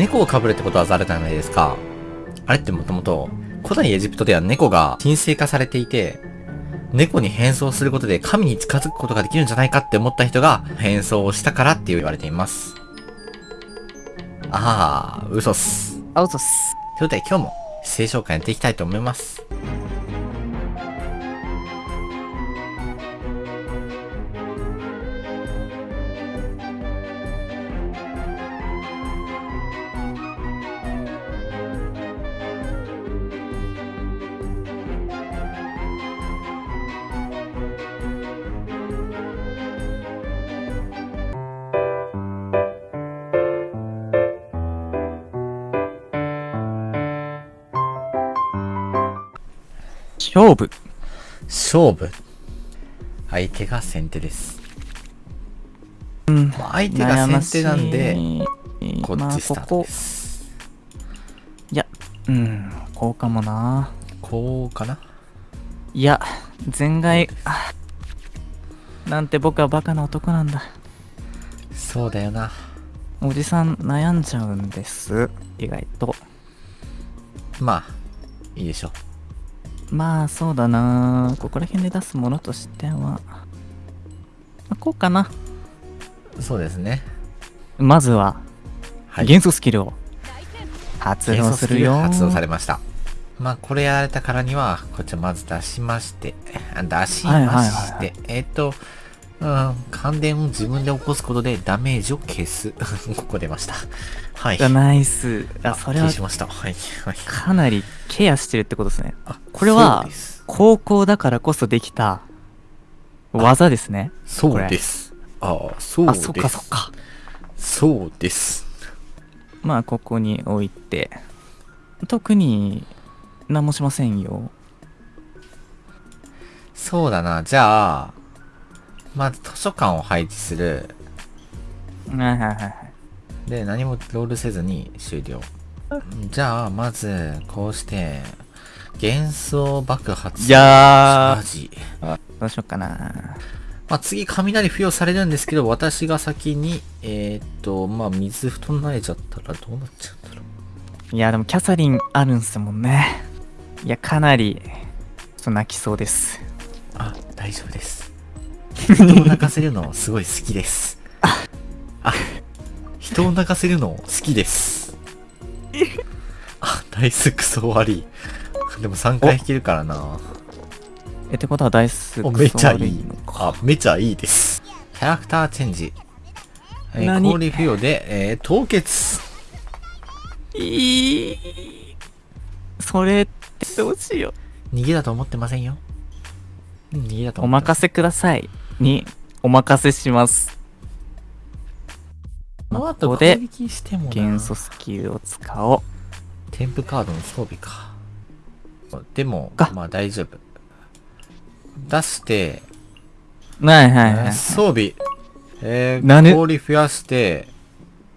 猫をかぶるってことはざるじゃないですか。あれってもともと、古代エジプトでは猫が神聖化されていて、猫に変装することで神に近づくことができるんじゃないかって思った人が変装をしたからって言われています。ああ、嘘っす。あ、嘘っす。ということで今日も聖書会やっていきたいと思います。勝負。勝負。相手が先手です。うん。まあ、相手が先手なんで、でこっちスタートで、す。いや、うん、こうかもな。こうかな？いや、前外、あなんて僕はバカな男なんだ。そうだよな。おじさん悩んじゃうんです。意外と。まあ、いいでしょう。まあ、そうだな。ここら辺で出すものとしては。まあ、こうかな。そうですね。まずは、はい。元素スキルを発動するよ。発動されました。まあ、これやられたからには、こちらまず出しまして、あ出しまして、はいはいはいはいえっ、と、うん、感電を自分で起こすことでダメージを消す。ここ出ました。はい。がナイス。あ、それは消しました。はい。はい。かなりケアしてるってことですね。あこれは。高校だからこそできた技ですね。そうです。ああ、そうあ、です。そっかそっか。そうです。まあ、ここに置いて、特に何もしませんよ。そうだな。じゃあ、まず図書館を配置する。はいはいはいはい。で、何もロールせずに終了。じゃあ、まず、こうして、幻想爆発。いやー。どうしようかな。まあ、次、雷付与されるんですけど、私が先に、えー、っと、まあ、水布団慣れちゃったらどうなっちゃうんだろう。いや、でもキャサリンあるんすもんね。いや、かなり、ちょっと泣きそうです。あ、大丈夫です。人を泣かせるのすごい好きです。あ、人を泣かせるの好きです。あ、ダイスクソ悪い。でも3回引けるからな。え、ってことはダイスお、めっちゃいクソ悪いの。か。あ、めっちゃいいです。キャラクターチェンジ。えー、何？氷付与で、えー、凍結。いい。それってどうしよ逃げだと思ってませんよ。うん逃げだとう。お思ってま任せください。に、お任せします。こここで元素スキルを使おう。添付カードの装備か。でもか、まあ大丈夫。出して、はいはいはい。装備、えー、氷増やして、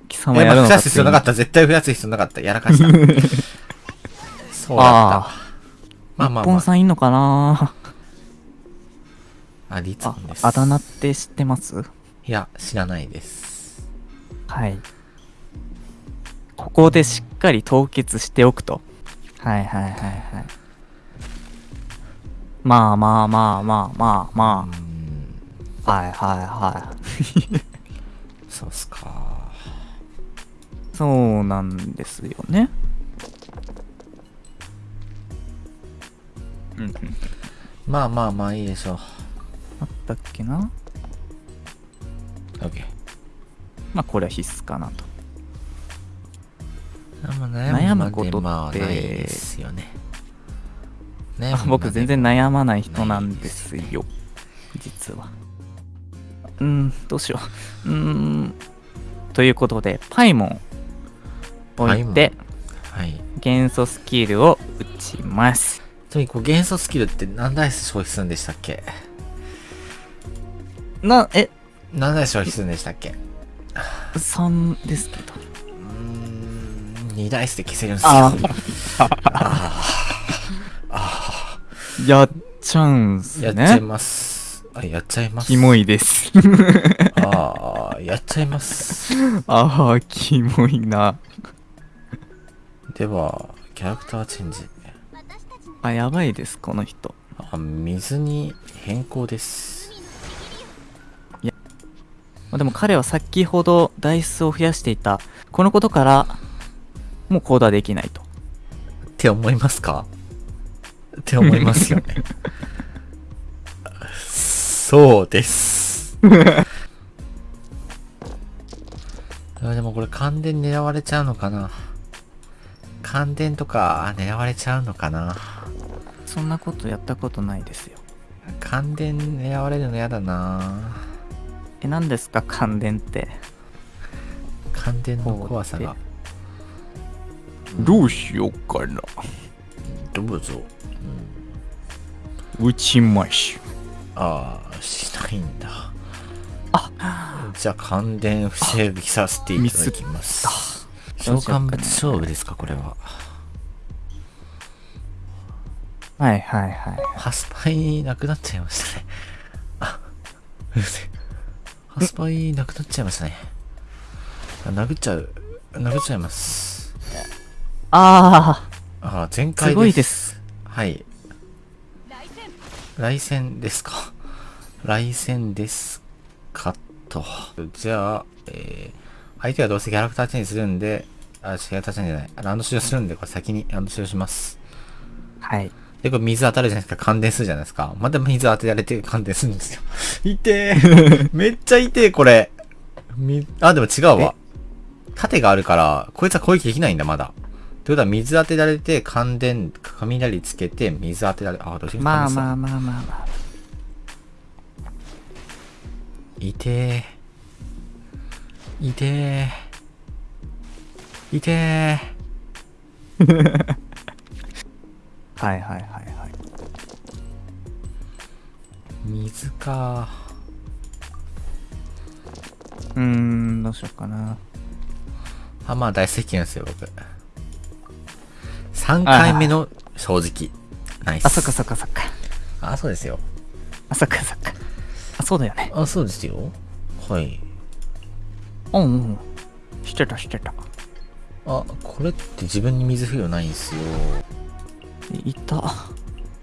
貴様やるのか増やす必要なかった。絶対増やす必要なかった。やらかした。そうだったあ。まあまあまあ。日本さんいんのかなあ、リツあモンで、す。あだ名って知ってます？いや、知らないです。はい。ここでしっかり凍結しておくと。はいはいはいはい。まあまあまあまあまあうまあ。はいはいはい。そうっすか。そうなんですよね。うんうん。まあまあまあいいでしょう。あったっけな？OK。まあこれは必須かなと。悩悩むむこととってですよね。僕全然。悩まない人なんですよ。実は。うーん、どうしよう。うーん。ということで、パイモン置いて、はい。元素スキルを打ちます。ちなみにこう元素スキルって何ダイス消費するんでしたっけ？な、え、何ダイス消費するんでしたっけ？3ですけど。うーん、2ダイスで消せるんですよ。あやっちゃうんすやっちゃいね。ます。あ、やっちゃいます。キモいです。ああ、やっちゃいます。ああ、キモいな。では、キャラクターチェンジ。あ、やばいです、この人。あ、水に変更です。まあでも彼は先ほどダイスを増やしていた。このことから、もう行動はできないと。って思いますか？って思いますよね。そうです。あでもこれ感電狙われちゃうのかな？感電とかあ狙われちゃうのかな？そんなことやったことないですよ。感電狙われるの嫌だなえ、何ですか、感電って。感電の怖さが。どうしようかな。どうぞ。打ちましょああ、しないんだ。あじゃあ感電防ぎさせていただきます。召喚物勝負ですか、これは。う。はいはいはい。ハスパイなくなっちゃいましたね。あ、うるせえ。ハスパイなくなっちゃいましたね。あ殴っちゃう。殴っちゃいます。ああ、全あ、開です。すごいです。はい。来戦ですか。来戦ですかと。じゃあ、えー、相手はどうせキャラクターチェンジするんで、あ、キャラクターチェンジじゃない。ランド使用するんで、これ先にランド使用します。はい。で、これ水当たるじゃないですか。感電するじゃないですか。また水当てられて感電するんですよ。痛え。めっちゃ痛え、これ。み、あ、でも違うわ。盾があるから、こいつは攻撃できないんだ、まだ。ということは、水当てられて、感電、雷つけて、水当てられ、あ、どうしようまあまあまあまあまあ。いてえ。いてえ。いてえ。はいはいはいはい。水か。うーん、どうしようかな。あ、まあ大好きなんですよ、僕。3回目の正直。ナイス。あ、そっかそっかそっか。あ、そうですよ。あ、そっかそっか。あ、そうだよね。あ、そうですよ。はい。うんうん。知ってた知ってた。あ、これって自分に水不要ないんですよ。いた。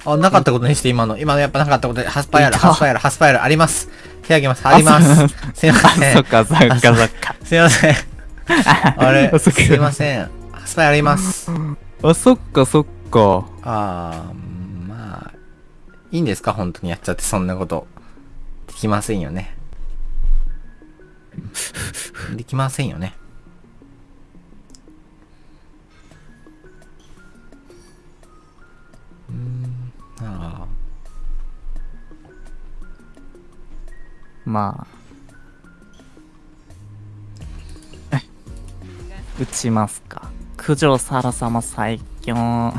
あ、なかったことにして今の。今のやっぱなかったことで、ハスパイアル、ハスパイアル、ハスパイアルあります。手あげます。あります。すいません。そっかそっかそっか。すいません。あ れ、すいません。ハスパイアルあります。あ、そっかそっか。あー、まあ、いいんですか？本当にやっちゃってそんなこと。できませんよね。できませんよね。うーん、あまあ。打ちますか。九条サラ様最強。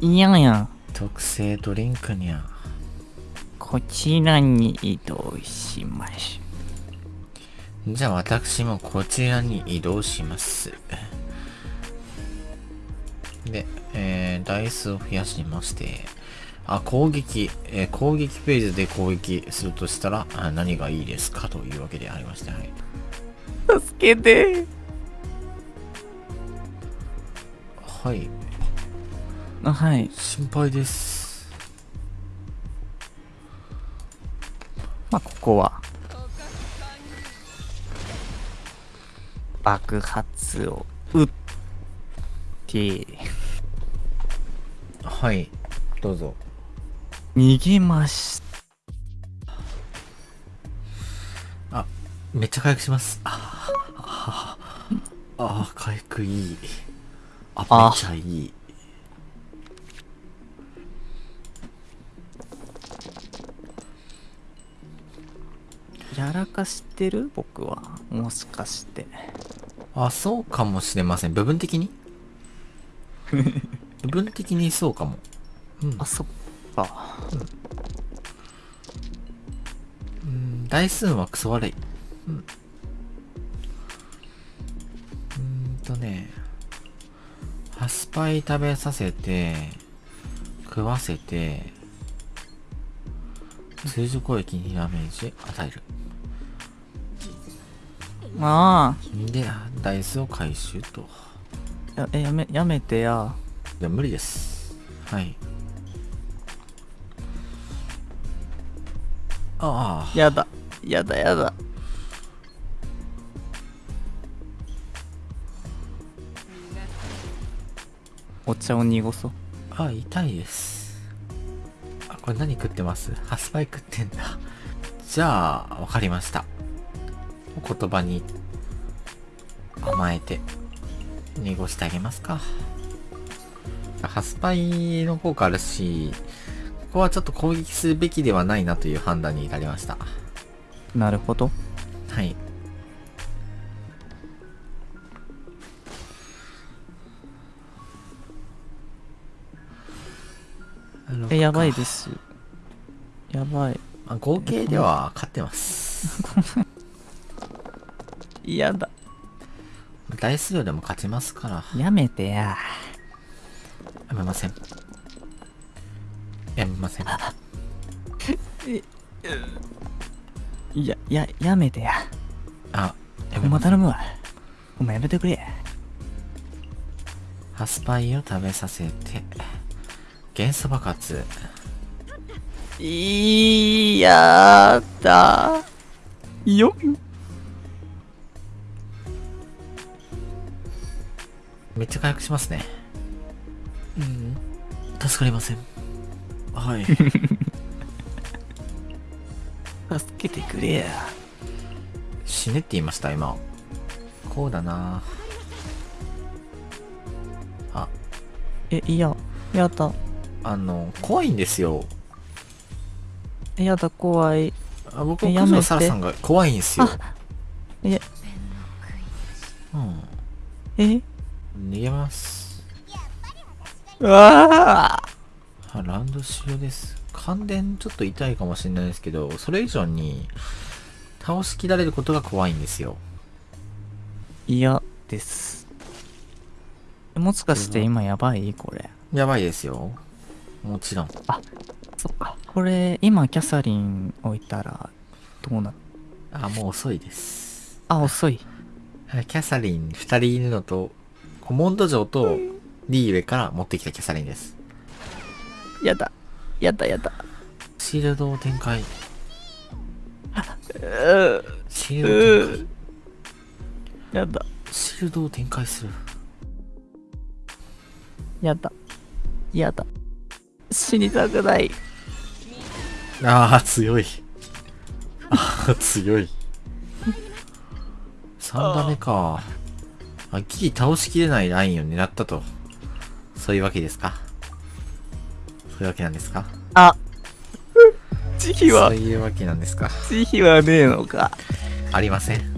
いやいや、ー特製ドリンクにゃ。こちらに移動しましじゃあ私もこちらに移動します。で、えー、ダイスを増やしまして、あ、攻撃、えー攻撃ページで攻撃するとしたら、あ何がいいですか？というわけでありまして、はい。ょ。助けて。はい、あはい。心配です。まあ、ここは。爆発を撃って、はい、どうぞ。逃げましめっちゃ回復します。あーあー、あー回復いい。あ、めあっちゃいい。やらかしてる？僕は。もしかして。あ、そうかもしれません。部分的に？部分的にそうかも。うんあ、そっか。うん、台数はクソ悪い。うん。うーんとね、ハスパイ食べさせて、食わせて、通常攻撃にダメージ与える。あで、ダイスを回収と。あやえやめやめてやいや、無理です。はい。ああ、やだやだやだお茶を濁そうあ、痛いです。あ、これ何食ってます？ハスパイ食ってんだ。じゃあ、わかりました。お言葉に甘えて、濁してあげますか。ハスパイの効果あるし、ここはちょっと攻撃するべきではないなという判断に至りました。なるほどはい。えやばいですやばいまあ合計では勝ってます。やだ台数量でも勝ちますから。やめてややめません。やめません。いやややめてやあ、やおめま頼むわお前やめてくれハスパイを食べさせて、元素爆発。いやだよめっちゃ回復しますね。うん。助かりません。はい。助けてくれや死ねって言いました、今。こうだなあ、えいややだあの、怖いんですよ。やだ怖いあ僕、えやめて九条サラさんが怖いんですよ。うわああラウンド終了です。感電ちょっと痛いかもしれないですけど、それ以上に、倒しきられることが怖いんですよ。嫌ですもしかして今やばいこれやばいですよ。もちろん。そっかこれ今キャサリン置いたらどうなあ、もう遅いです。あ遅いはいキャサリン二人いるのと、コモンド城とリーウェから持ってきたキャサリンです。やだやだやだシールドを展開。うシールドを展開。やだシールドを展開する。やだやだ死にたくないああ、強い。ああ、強い。3打目か。あ、ギリ倒しきれないラインを狙ったと。そういうわけですか？そういうわけなんですか？あ。慈悲は。そういうわけなんですか？慈悲はねえのか。ありません。